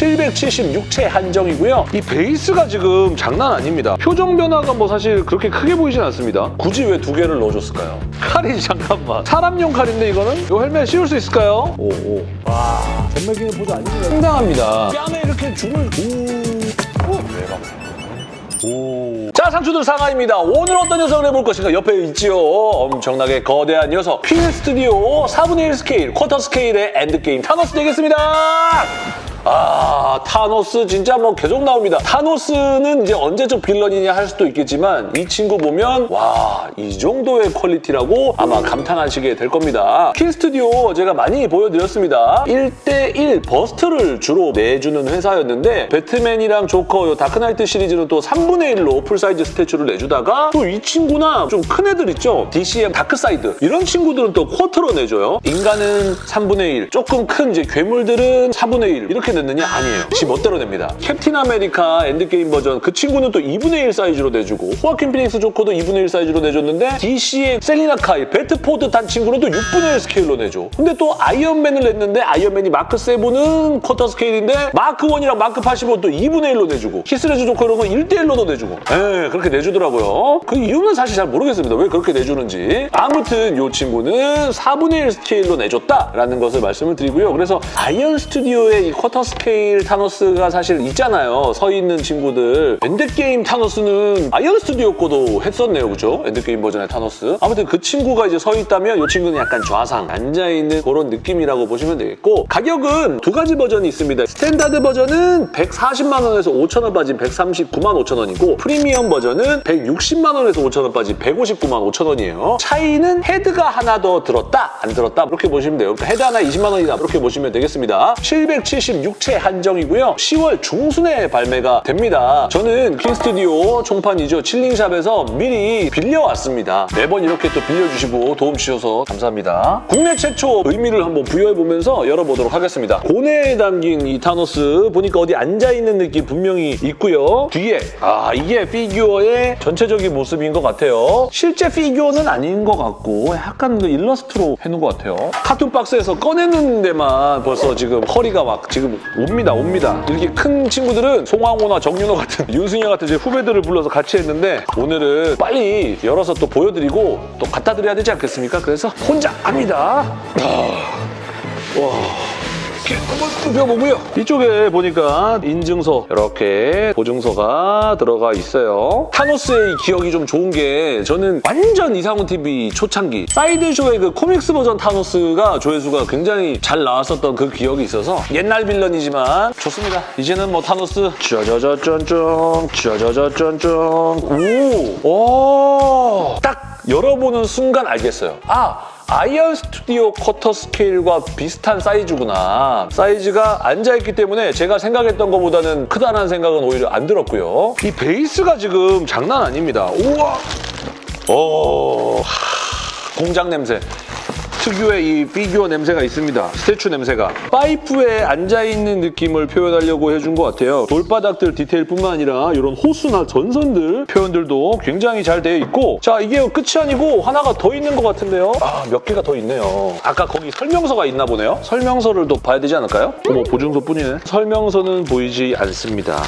776채 한정이고요. 이 베이스가 지금 장난 아닙니다. 표정 변화가 뭐 사실 그렇게 크게 보이진 않습니다. 굳이 왜 두 개를 넣어줬을까요? 칼이 잠깐만. 사람용 칼인데 이거는? 이 헬멧 씌울 수 있을까요? 오, 오. 와, 전매기는 보자 아닙니다. 상당합니다. 뺨에 이렇게 줌을 오. 오. 오. 자, 상추들 상하입니다. 오늘 어떤 녀석을 해볼 것인가? 옆에 있지요. 엄청나게 거대한 녀석. 퀸 스튜디오 4분의 1 스케일, 쿼터 스케일의 엔드게임 타노스 되겠습니다. 아, 타노스 진짜 뭐 계속 나옵니다. 타노스는 이제 언제적 villain이냐 할 수도 있겠지만 이 친구 보면 와, 이 정도의 퀄리티라고 아마 감탄하시게 될 겁니다. 퀸 스튜디오 제가 많이 보여드렸습니다. 1대1 bust를 주로 내주는 회사였는데 배트맨이랑 조커, 요 다크나이트 시리즈는 또 3분의 1로 full size statue를 내주다가 또 이 친구나 좀 큰 애들 있죠? DC의 다크사이드 이런 친구들은 또 quarter로 내줘요. 인간은 3분의 1, 조금 큰 이제 괴물들은 4분의 1 이렇게 냈느냐? 아니에요. 지 멋대로 냅니다. 캡틴 아메리카 엔드게임 버전 그 친구는 또 2분의 1 사이즈로 내주고 호아킨 피닉스 조커도 2분의 1 사이즈로 내줬는데 DC의 셀리나 카일, 배트포드 탄 친구는 또 6분의 1 스케일로 내줘. 근데 또 아이언맨을 냈는데 아이언맨이 마크 7은 쿼터 스케일인데 마크 1이랑 마크 85도 2분의 1로 내주고 히스레저 조커 이런 건 1대 1로도 내주고 예, 그렇게 내주더라고요. 그 이유는 사실 잘 모르겠습니다. 왜 그렇게 내주는지. 아무튼 이 친구는 4분의 1 스케일로 내줬다라는 것을 말씀을 드리고요. 그래서 아이언 스튜디오의 이 쿼터 스케일 타노스가 사실 있잖아요. 서 있는 친구들. 엔드게임 타노스는 아이언 스튜디오 거도 했었네요. 그죠? 엔드게임 버전의 타노스. 아무튼 그 친구가 이제 서 있다면 이 친구는 약간 좌상, 앉아있는 그런 느낌이라고 보시면 되겠고 가격은 두 가지 버전이 있습니다. 스탠다드 버전은 140만 원에서 5천 원 빠진 139만 5천 원이고 프리미엄 버전은 160만 원에서 5천 원 빠진 159만 5천 원이에요. 차이는 헤드가 하나 더 들었다, 안 들었다 이렇게 보시면 돼요. 그러니까 헤드 하나 20만 원이다 이렇게 보시면 되겠습니다. 776체 한정이고요. 10월 중순에 발매가 됩니다. 저는 퀸스튜디오 총판이죠. 칠링샵에서 미리 빌려왔습니다. 매번 이렇게 또 빌려주시고 도움 주셔서 감사합니다. 국내 최초 의미를 한번 부여해보면서 열어보도록 하겠습니다. 고뇌에 잠긴 이 타노스 보니까 어디 앉아있는 느낌 분명히 있고요. 뒤에 아 이게 피규어의 전체적인 모습인 것 같아요. 실제 피규어는 아닌 것 같고 약간 그 일러스트로 해놓은 것 같아요. carton 박스에서 꺼내는 데만 벌써 지금 허리가 막 지금 옵니다 옵니다. 이렇게 큰 친구들은 송황호나 정윤호 같은 윤승현 같은 제 후배들을 불러서 같이 했는데 오늘은 빨리 열어서 또 보여드리고 또 갖다 드려야 되지 않겠습니까? 그래서 혼자 합니다. 와. 이렇게 한번 펴보고요. 이쪽에 보니까 인증서 이렇게 보증서가 들어가 있어요. 타노스의 이 기억이 좀 좋은 게 저는 완전 이상훈 TV 초창기 사이드쇼의 그 코믹스 버전 타노스가 조회수가 굉장히 잘 나왔었던 그 기억이 있어서 옛날 빌런이지만 좋습니다. 이제는 뭐 타노스 짜자자짠짠 짜자자짠짠 오! 오! 딱 열어보는 순간 알겠어요. 아! 아이언 스튜디오 쿼터 스케일과 비슷한 사이즈구나. 사이즈가 앉아있기 때문에 제가 생각했던 것보다는 크다는 생각은 오히려 안 들었고요. 이 베이스가 지금 장난 아닙니다. 우와! 오, 하, 공장 냄새. 특유의 이 피규어 냄새가 있습니다. statue 냄새가. 파이프에 앉아있는 느낌을 표현하려고 해준 것 같아요. 돌바닥들 디테일뿐만 아니라 이런 호스나 전선들 표현들도 굉장히 잘 되어 있고 자 이게 끝이 아니고 하나가 더 있는 것 같은데요. 아 몇 개가 더 있네요. 아까 거기 설명서가 있나 보네요. 설명서를 또 봐야 되지 않을까요? 어머 보증서 뿐이네. 설명서는 보이지 않습니다.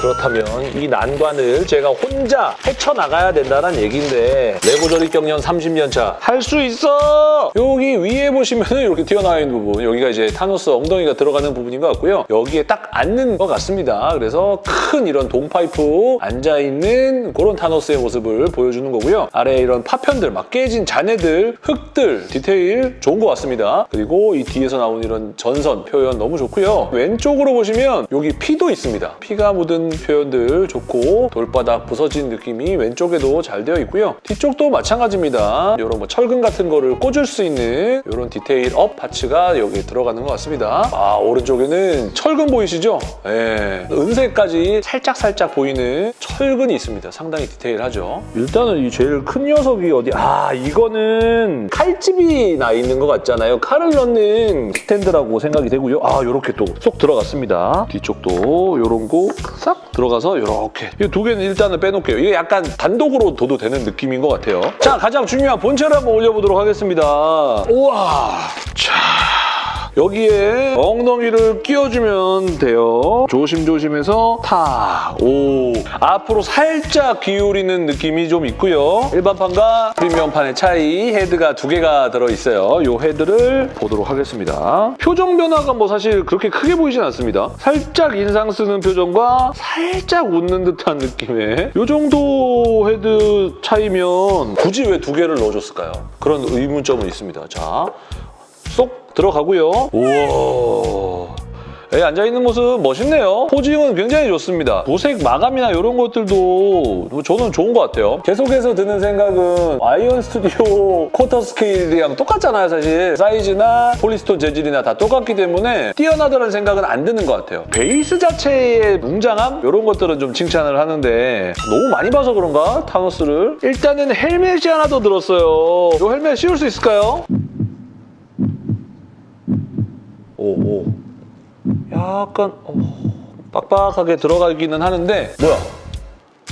그렇다면 이 난관을 제가 혼자 헤쳐나가야 된다는 얘기인데 레고 조립 경력 30년 차 할 수 있어! 여기 위에 보시면 이렇게 튀어나와 있는 부분 여기가 이제 타노스 엉덩이가 들어가는 부분인 것 같고요. 여기에 딱 앉는 것 같습니다. 그래서 큰 이런 동파이프 앉아있는 그런 타노스의 모습을 보여주는 거고요. 아래에 이런 파편들, 막 깨진 잔해들, 흙들, 디테일 좋은 것 같습니다. 그리고 이 뒤에서 나오는 이런 전선 표현 너무 좋고요. 왼쪽으로 보시면 여기 피도 있습니다. 피가 묻은 표현들 좋고 돌바닥 부서진 느낌이 왼쪽에도 잘 되어 있고요. 뒤쪽도 마찬가지입니다. 이런 뭐 철근 같은 거를 꽂을 수 있는 이런 detail up parts가 여기에 들어가는 것 같습니다. 아 오른쪽에는 철근 보이시죠? 예. 은색까지 살짝살짝 보이는 철근이 있습니다. 상당히 디테일하죠. 일단은 이 제일 큰 녀석이 어디 아 이거는 칼집이 나 있는 것 같잖아요. 칼을 넣는 스탠드라고 생각이 되고요. 아 이렇게 또 쏙 들어갔습니다. 뒤쪽도 이런 거 싹 들어가서 이렇게 이 두 개는 일단은 빼놓을게요. 이게 약간 단독으로 둬도 되는 느낌인 것 같아요. 자 가장 중요한 본체를 한번 올려보도록 하겠습니다. 우와. 자 여기에 엉덩이를 끼워주면 돼요. 조심조심해서 탁! 오! 앞으로 살짝 기울이는 느낌이 좀 있고요. 일반판과 프리미엄판의 차이, 헤드가 두 개가 들어있어요. 이 헤드를 보도록 하겠습니다. 표정 변화가 뭐 사실 그렇게 크게 보이진 않습니다. 살짝 인상 쓰는 표정과 살짝 웃는 듯한 느낌의 이 정도 헤드 차이면 굳이 왜 두 개를 넣어줬을까요? 그런 의문점은 있습니다. 자, 쏙 들어가고요. 우와. 예, 앉아있는 모습 멋있네요. posing은 굉장히 좋습니다. 도색 마감이나 이런 것들도 저는 좋은 것 같아요. 계속해서 드는 생각은 아이언 스튜디오 쿼터 스케일이랑 똑같잖아요, 사실. 사이즈나 polystone 재질이나 다 똑같기 때문에 뛰어나다는 생각은 안 드는 것 같아요. 베이스 자체의 웅장함? 이런 것들은 좀 칭찬을 하는데 너무 많이 봐서 그런가? 타노스를. 일단은 헬멧이 하나 더 들었어요. 이 헬멧 씌울 수 있을까요? 오, 오. 약간 어, 빡빡하게 들어가기는 하는데 뭐야?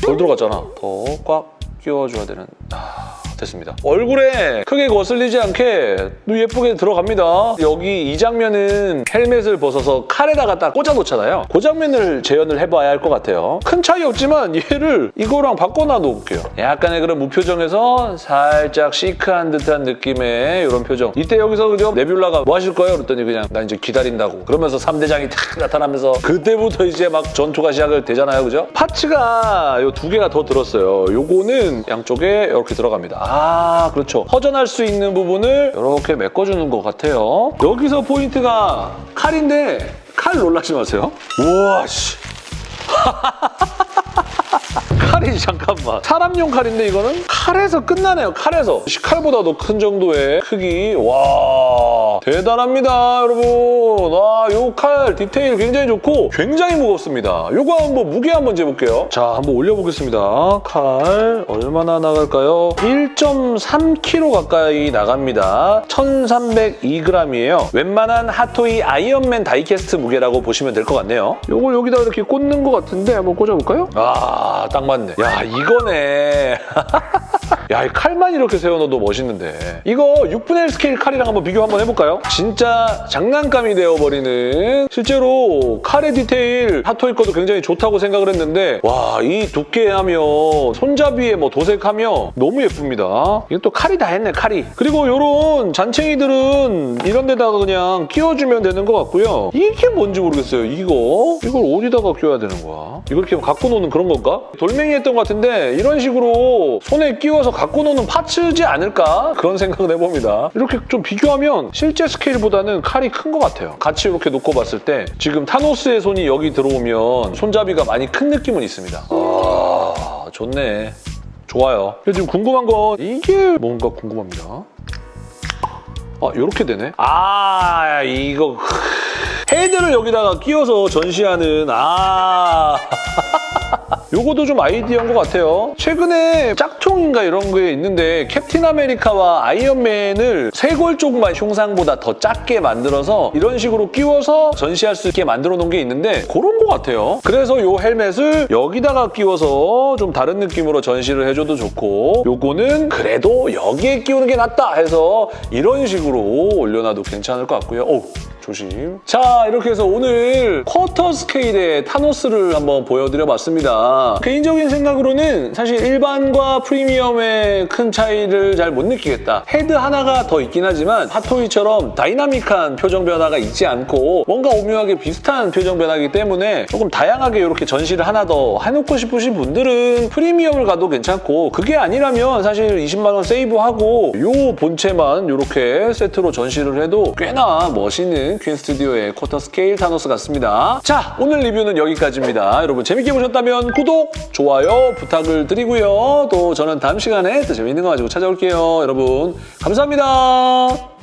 덜 들어갔잖아. 더 꽉 끼워줘야 되는... 아... 됐습니다. 얼굴에 크게 거슬리지 않게 예쁘게 들어갑니다. 여기 이 장면은 헬멧을 벗어서 칼에다가 딱 꽂아놓잖아요. 그 장면을 재현을 해봐야 할 것 같아요. 큰 차이 없지만 얘를 이거랑 바꿔놔 놓을게요. 약간의 그런 무표정에서 살짝 시크한 듯한 느낌의 이런 표정. 이때 여기서 그죠? 네뷸라가 뭐 하실 거예요? 그랬더니 그냥 나 이제 기다린다고. 그러면서 3대장이 탁 나타나면서 그때부터 이제 막 전투가 시작을 되잖아요. 그죠? 파츠가 이 두 개가 더 들었어요. 요거는 양쪽에 이렇게 들어갑니다. 아 그렇죠. 허전할 수 있는 부분을 이렇게 메꿔주는 것 같아요. 여기서 포인트가 칼인데 칼 놀라지 마세요. 우와 씨. 칼이 잠깐만 사람용 칼인데 이거는 칼에서 끝나네요 칼에서 칼보다도 큰 정도의 크기 와 대단합니다 여러분. 와요 칼 디테일 굉장히 좋고 굉장히 무겁습니다. 요거 한번 무게 한번 재볼게요. 자 한번 올려보겠습니다. 칼 얼마나 나갈까요? 1.3kg 가까이 나갑니다. 1302g이에요. 웬만한 핫토이 아이언맨 die-cast 무게라고 보시면 될 것 같네요. 요걸 여기다 이렇게 꽂는 것 같은데 한번 꽂아볼까요? 아 딱 맞네. 야 이거네 야, 이 칼만 이렇게 세워놓어도 멋있는데. 이거 6분의 1 스케일 칼이랑 한번 비교 한번 해볼까요? 진짜 장난감이 되어버리는 실제로 칼의 디테일 핫토이 거도 굉장히 좋다고 생각을 했는데 와, 이 두께하며 손잡이에 뭐 도색하며 너무 예쁩니다. 이건 또 칼이 다 했네, 칼이. 그리고 이런 잔챙이들은 이런 데다가 그냥 끼워주면 되는 것 같고요. 이게 뭔지 모르겠어요, 이거. 이걸 어디다가 껴야 되는 거야? 이걸 이렇게 갖고 노는 그런 건가? 돌멩이 했던 것 같은데 이런 식으로 손에 끼워서 갖고 노는 파츠지 않을까? 그런 생각을 해봅니다. 이렇게 좀 비교하면 실제 스케일보다는 칼이 큰 것 같아요. 같이 이렇게 놓고 봤을 때 지금 타노스의 손이 여기 들어오면 손잡이가 많이 큰 느낌은 있습니다. 아, 좋네. 좋아요. 지금 궁금한 건 이게 뭔가 궁금합니다. 아, 이렇게 되네. 아, 이거... 헤드를 여기다가 끼워서 전시하는 아... 요거도 좀 아이디어인 것 같아요. 최근에 짝퉁인가 이런 게 있는데 캡틴 아메리카와 아이언맨을 쇄골 쪽만 흉상보다 더 작게 만들어서 이런 식으로 끼워서 전시할 수 있게 만들어 놓은 게 있는데 그런 것 같아요. 그래서 요 헬멧을 여기다가 끼워서 좀 다른 느낌으로 전시를 해줘도 좋고 요거는 그래도 여기에 끼우는 게 낫다 해서 이런 식으로 올려놔도 괜찮을 것 같고요. 오, 조심. 자, 이렇게 해서 오늘 쿼터 스케일의 타노스를 한번 보여드려봤습니다. 개인적인 생각으로는 사실 일반과 프리미엄의 큰 차이를 잘 못 느끼겠다. 헤드 하나가 더 있긴 하지만 핫토이처럼 다이나믹한 표정 변화가 있지 않고 뭔가 오묘하게 비슷한 표정 변화이기 때문에 조금 다양하게 이렇게 전시를 하나 더 해놓고 싶으신 분들은 프리미엄을 가도 괜찮고 그게 아니라면 사실 20만 원 세이브하고 이 본체만 이렇게 세트로 전시를 해도 꽤나 멋퀸 스튜디오의 쿼터 스케일 타노스 같습니다. 자, 오늘 리뷰는 여기까지입니다. 여러분 재밌게 보셨다면 구독, 좋아요 부탁을 드리고요. 또 저는 다음 시간에 또 재밌는 거 가지고 찾아올게요. 여러분 감사합니다.